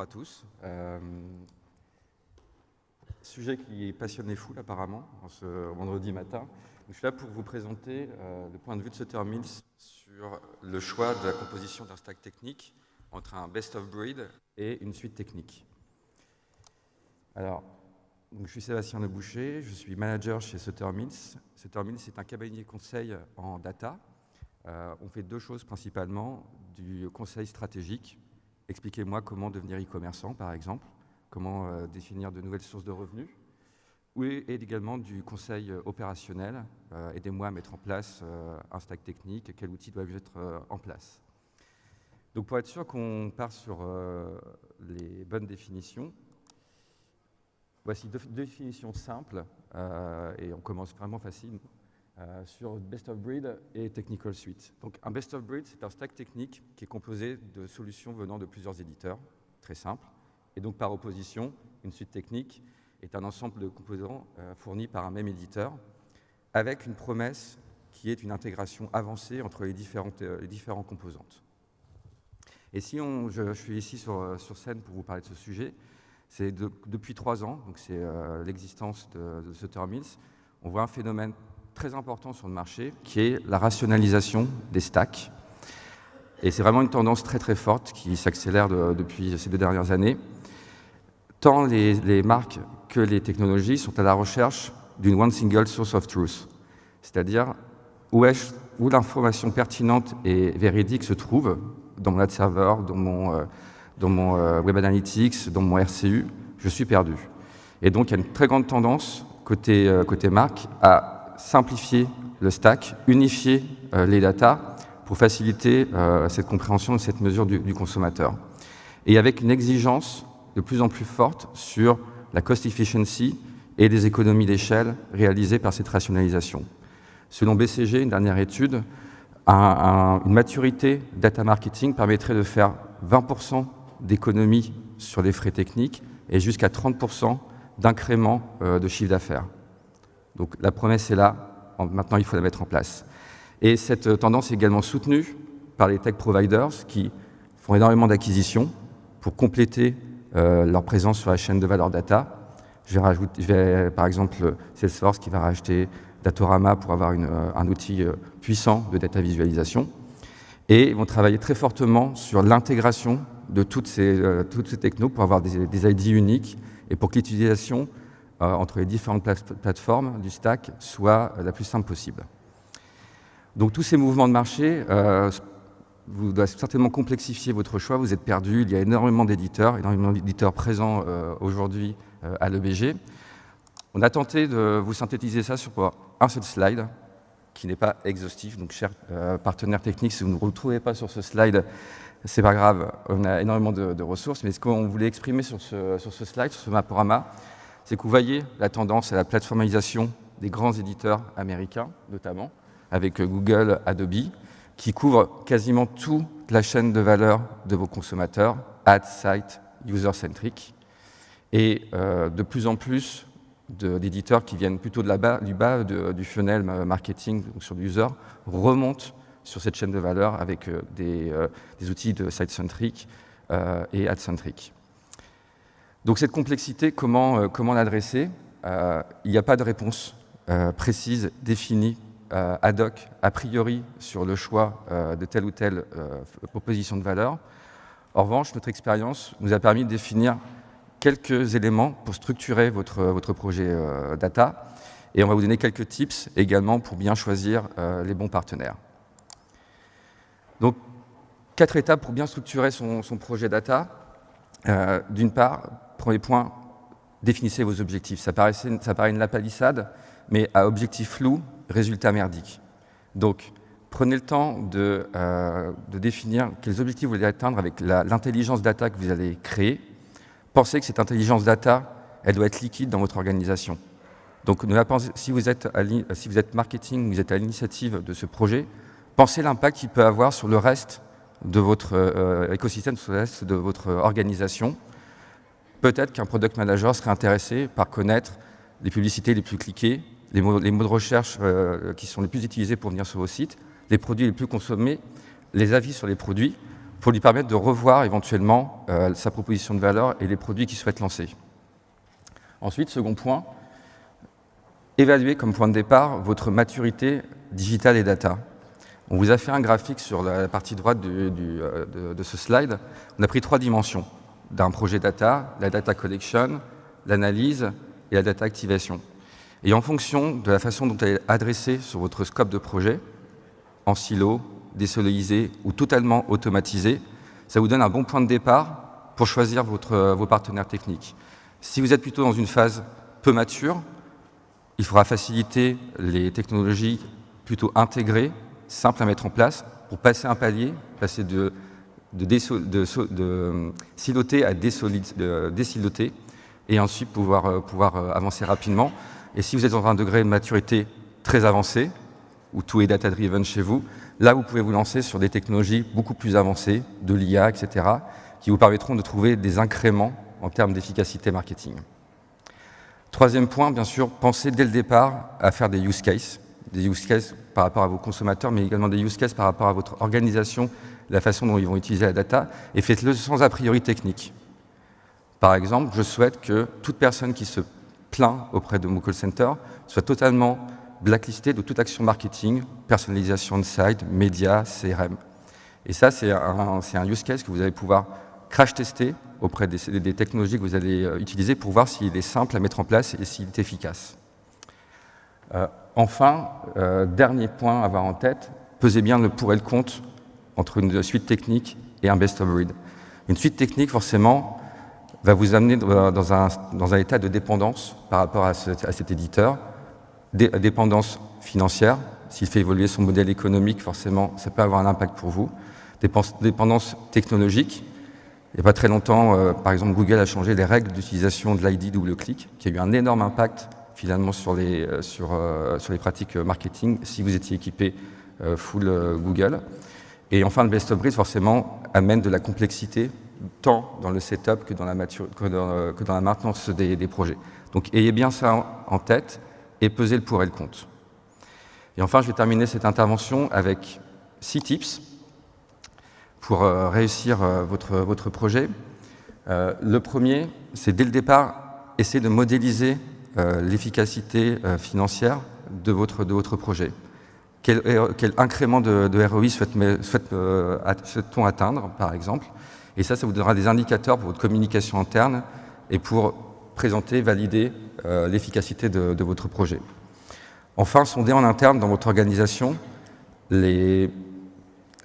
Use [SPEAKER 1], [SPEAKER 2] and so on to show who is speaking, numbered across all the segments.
[SPEAKER 1] à tous. Euh, sujet qui passionne les foules apparemment, en ce vendredi matin. je suis là pour vous présenter euh, le point de vue de Sutter Mills sur le choix de la composition d'un stack technique entre un best of breed et une suite technique. Alors, je suis Sébastien Leboucher, je suis manager chez Sutter Mills. Sutter Mills est un cabinet conseil en data. Euh, on fait deux choses principalement, du conseil stratégique Expliquez-moi comment devenir e-commerçant, par exemple, comment euh, définir de nouvelles sources de revenus, et, également du conseil euh, opérationnel. Euh, aidez-moi à mettre en place un stack technique, quel outil doit être en place? Donc pour être sûr qu'on part sur les bonnes définitions, voici deux définitions simples, et on commence vraiment facile. Euh, sur Best of Breed et Technical Suite. Donc un Best of Breed, c'est un stack technique qui est composé de solutions venant de plusieurs éditeurs, très simple. Et donc par opposition, une suite technique est un ensemble de composants euh, fournis par un même éditeur, avec une promesse qui est une intégration avancée entre les, différentes, euh, les différents composantes. Et si on, je, suis ici sur, sur, scène pour vous parler de ce sujet, c'est depuis trois ans, donc c'est l'existence de, de Sutter Mills, on voit un phénomène très important sur le marché, qui est la rationalisation des stacks. Et c'est vraiment une tendance très très forte qui s'accélère depuis ces deux dernières années. Tant les, marques que les technologies sont à la recherche d'une one single source of truth, c'est-à-dire où, où l'information pertinente et véridique se trouve dans mon ad server, dans mon, euh, dans mon euh, web analytics, dans mon RCU, je suis perdu. Et donc il y a une très grande tendance côté, euh, côté marque à simplifier le stack, unifier euh, les datas pour faciliter euh, cette compréhension et cette mesure du, consommateur. Et avec une exigence de plus en plus forte sur la cost efficiency et des économies d'échelle réalisées par cette rationalisation. Selon BCG, une dernière étude, une maturité data marketing permettrait de faire 20% d'économies sur les frais techniques et jusqu'à 30% d'incrément euh, de chiffre d'affaires. Donc la promesse est là, maintenant il faut la mettre en place. Et cette euh, tendance est également soutenue par les tech providers qui font énormément d'acquisitions pour compléter euh, leur présence sur la chaîne de valeur data. Je vais, par exemple Salesforce qui va racheter Datorama pour avoir euh, un outil puissant de data visualisation. Et ils vont travailler très fortement sur l'intégration de toutes ces, toutes ces technos pour avoir des, des ID uniques et pour que l'utilisation euh, entre les différentes plateformes du stack soit euh, la plus simple possible. Donc tous ces mouvements de marché euh, vous doivent certainement complexifier votre choix, vous êtes perdu, il y a énormément d'éditeurs, énormément d'éditeurs présents aujourd'hui à l'EBG. On a tenté de vous synthétiser ça sur un seul slide, qui n'est pas exhaustif, donc chers partenaires techniques, si vous ne retrouvez pas sur ce slide, c'est pas grave, on a énormément de, ressources, mais ce qu'on voulait exprimer sur ce, sur ce slide, sur ce maporama, c'est que vous voyez la tendance à la plateformisation des grands éditeurs américains, notamment, avec Google, Adobe, qui couvrent quasiment toute la chaîne de valeur de vos consommateurs, ad, site, user-centric, et euh, de plus en plus d'éditeurs qui viennent plutôt du bas du funnel marketing donc sur l'user remontent sur cette chaîne de valeur avec euh, euh, des, outils de site-centric et ad-centric. Donc cette complexité, comment, euh, comment l'adresser euh, Il n'y a pas de réponse euh, précise, définie, ad hoc, a priori, sur le choix de telle ou telle proposition de valeur. En revanche, notre expérience nous a permis de définir quelques éléments pour structurer votre, votre projet data. Et on va vous donner quelques tips également pour bien choisir les bons partenaires. Donc, quatre étapes pour bien structurer son, son projet data. D'une part, Premier point, définissez vos objectifs. Ça, ça paraît une lapalissade, mais à objectif flou, résultat merdique. Donc, prenez le temps de, euh, définir quels objectifs vous voulez atteindre avec l'intelligence data que vous allez créer. Pensez que cette intelligence data, elle doit être liquide dans votre organisation. Donc, si vous êtes, si vous êtes marketing, vous êtes à l'initiative de ce projet, pensez l'impact qu'il peut avoir sur le reste de votre euh, écosystème, sur le reste de votre organisation peut-être qu'un product manager serait intéressé par connaître les publicités les plus cliquées, les mots, de recherche euh, qui sont les plus utilisés pour venir sur vos sites, les produits les plus consommés, les avis sur les produits, pour lui permettre de revoir éventuellement euh, sa proposition de valeur et les produits qu'il souhaite lancer. Ensuite, second point, évaluer comme point de départ votre maturité digitale et data. On vous a fait un graphique sur la partie droite euh, de, de, ce slide. On a pris trois dimensions d'un projet data, la data collection, l'analyse et la data activation. Et en fonction de la façon dont elle est adressée sur votre scope de projet, en silo, désolidiser ou totalement automatisé, ça vous donne un bon point de départ pour choisir votre, vos partenaires techniques. Si vous êtes plutôt dans une phase peu mature, il faudra faciliter les technologies plutôt intégrées, simples à mettre en place, pour passer un palier, passer de, de, de, siloter à désiloter, et ensuite pouvoir, euh, pouvoir euh, avancer rapidement. Et si vous êtes dans un degré de maturité très avancé, où tout est data-driven chez vous, là, vous pouvez vous lancer sur des technologies beaucoup plus avancées, de l'IA, etc., qui vous permettront de trouver des incréments en termes d'efficacité marketing. Troisième point, bien sûr, pensez dès le départ à faire des use cases, des use cases par rapport à vos consommateurs, mais également des use cases par rapport à votre organisation, la façon dont ils vont utiliser la data, et faites-le sans a priori technique. Par exemple, je souhaite que toute personne qui se plaint auprès de mon center soit totalement blacklistée de toute action marketing, personnalisation de site, médias, CRM. Et ça, c'est un, un, use case que vous allez pouvoir crash tester auprès des, technologies que vous allez euh, utiliser pour voir s'il est simple à mettre en place et s'il est efficace. Euh, enfin, euh, dernier point à avoir en tête, pesez bien le pour et le contre entre une suite technique et un best of breed. Une suite technique, forcément, va vous amener dans un, état de dépendance par rapport à, cet éditeur, dépendance financière, s'il fait évoluer son modèle économique, forcément, ça peut avoir un impact pour vous, dépendance technologique, il n'y a pas très longtemps, euh, par exemple, Google a changé les règles d'utilisation de l'ID double-clic, qui a eu un énorme impact finalement sur les, euh, euh, sur les pratiques marketing si vous étiez équipé full Google. Et enfin, le best of breed, forcément, amène de la complexité, tant dans le setup que dans la, dans, que dans la maintenance des, projets. Donc, ayez bien ça en tête et pesez le pour et le contre. Et enfin, je vais terminer cette intervention avec six tips pour euh, réussir euh, votre, projet. Euh, le premier, c'est dès le départ, essayer de modéliser l'efficacité financière de votre projet. Quel, quel incrément de, ROI souhaite-t-on souhaite atteindre, par exemple? Et ça, ça vous donnera des indicateurs pour votre communication interne et pour présenter, valider l'efficacité de, votre projet. Enfin, sonder en interne dans votre organisation les,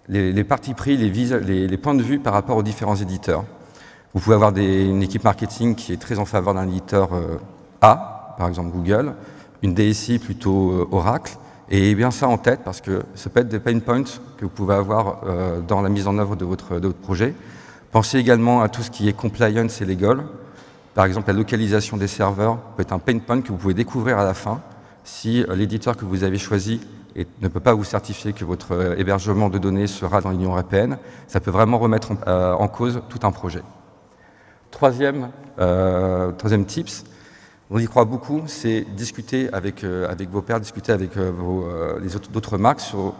[SPEAKER 1] les, partis pris, les, les, points de vue par rapport aux différents éditeurs. Vous pouvez avoir une équipe marketing qui est très en faveur d'un éditeur euh, A, par exemple Google, une DSI plutôt euh, Oracle, et bien ça en tête parce que ça peut être des pain points que vous pouvez avoir euh, dans la mise en œuvre de votre, projet. Pensez également à tout ce qui est compliance et legal. Par exemple, la localisation des serveurs peut être un pain point que vous pouvez découvrir à la fin si l'éditeur que vous avez choisi ne peut pas vous certifier que votre euh, hébergement de données sera dans l'Union européenne, ça peut vraiment remettre en, euh, cause tout un projet. Troisième, euh, troisième tips, on y croit beaucoup, c'est discuter avec, avec vos pairs, discuter avec vos, les autres d'autres marques sur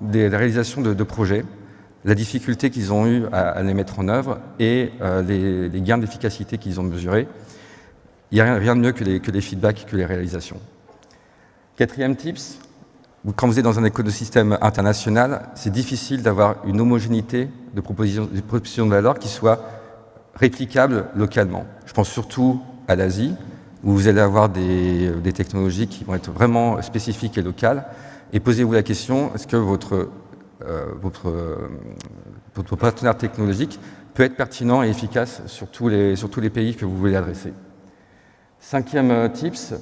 [SPEAKER 1] des, réalisations de, projets, la difficulté qu'ils ont eu à, les mettre en œuvre et les, gains d'efficacité qu'ils ont mesurés. Il n'y a rien de mieux que les, que les feedbacks, que les réalisations. Quatrième tips, quand vous êtes dans un écosystème international, c'est difficile d'avoir une homogénéité de de proposition de valeur qui soit réplicable localement. Je pense surtout à l'Asie, où vous allez avoir des, des, technologies qui vont être vraiment spécifiques et locales. Et posez-vous la question, est-ce que votre, euh, euh, partenaire technologique peut être pertinent et efficace sur tous les, pays que vous voulez adresser? Cinquième euh, tips,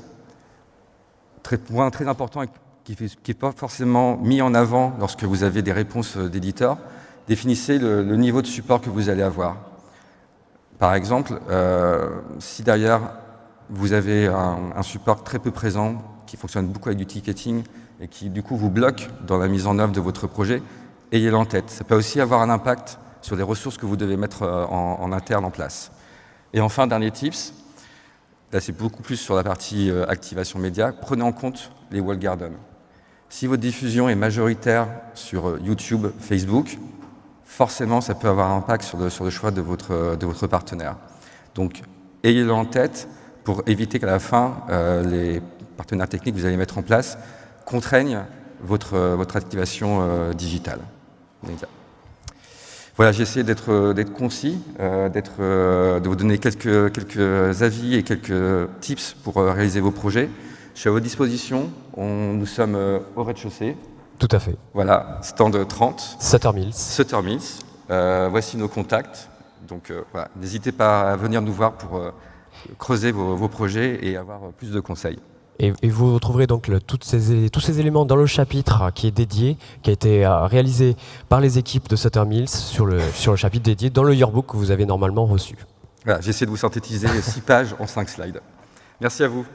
[SPEAKER 1] très, point très important qui n'est pas forcément mis en avant lorsque vous avez des réponses euh, d'éditeurs, définissez le, niveau de support que vous allez avoir. Par exemple, euh, si derrière vous avez un, support très peu présent, qui fonctionne beaucoup avec du ticketing, et qui du coup vous bloque dans la mise en œuvre de votre projet, ayez-le en tête. Ça peut aussi avoir un impact sur les ressources que vous devez mettre euh, en, interne en place. Et enfin, dernier tips, là c'est beaucoup plus sur la partie activation média, prenez en compte les wall gardens. Si votre diffusion est majoritaire sur euh, YouTube, Facebook, forcément, ça peut avoir un impact sur le, sur le choix de votre, de votre partenaire. Donc, ayez-le en tête pour éviter qu'à la fin, euh, les partenaires techniques que vous allez mettre en place contraignent votre, votre activation euh, digitale. Voilà, j'ai essayé d'être concis, euh, euh, de vous donner quelques, quelques avis et quelques tips pour euh, réaliser vos projets. Je suis à votre disposition. On, nous sommes euh, au rez-de-chaussée.
[SPEAKER 2] Tout à fait.
[SPEAKER 1] Voilà, stand 30.
[SPEAKER 2] Sutter Mills.
[SPEAKER 1] Sutter Mills. Euh, voici nos contacts. Donc voilà, n'hésitez pas à venir nous voir pour creuser vos, vos projets et avoir plus de conseils.
[SPEAKER 2] Et, vous retrouverez donc toutes ces, tous ces éléments dans le chapitre qui est dédié, qui a été euh, réalisé par les équipes de Sutter Mills sur le, sur le chapitre dédié dans le yearbook que vous avez normalement reçu.
[SPEAKER 1] Voilà, J'ai essayé de vous synthétiser six pages en cinq slides. Merci à vous.